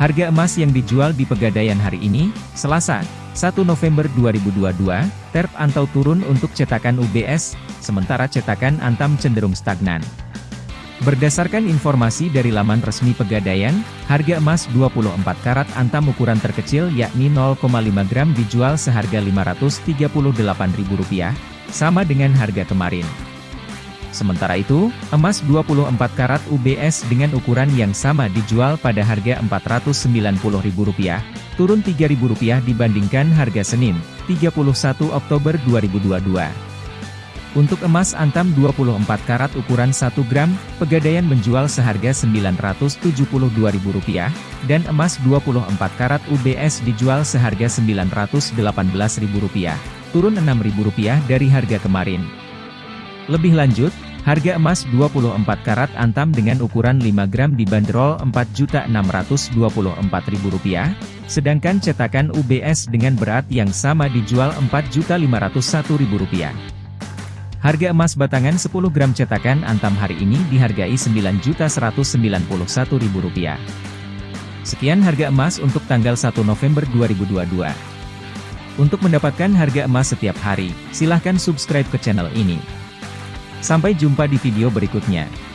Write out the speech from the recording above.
Harga emas yang dijual di Pegadaian hari ini, Selasa, 1 November 2022, TERP antau turun untuk cetakan UBS, sementara cetakan Antam cenderung stagnan. Berdasarkan informasi dari laman resmi Pegadaian, harga emas 24 karat Antam ukuran terkecil yakni 0,5 gram dijual seharga Rp538.000, sama dengan harga kemarin. Sementara itu, emas 24 karat UBS dengan ukuran yang sama dijual pada harga Rp490.000, turun Rp3.000 dibandingkan harga Senin, 31 Oktober 2022. Untuk emas antam 24 karat ukuran 1 gram, Pegadaian menjual seharga Rp972.000, dan emas 24 karat UBS dijual seharga Rp918.000, turun Rp6.000 dari harga kemarin. Lebih lanjut, harga emas 24 karat antam dengan ukuran 5 gram dibanderol Rp4.624.000, sedangkan cetakan UBS dengan berat yang sama dijual Rp4.501.000. Harga emas batangan 10 gram cetakan antam hari ini dihargai Rp9.191.000. Sekian harga emas untuk tanggal 1 November 2022. Untuk mendapatkan harga emas setiap hari, silahkan subscribe ke channel ini. Sampai jumpa di video berikutnya.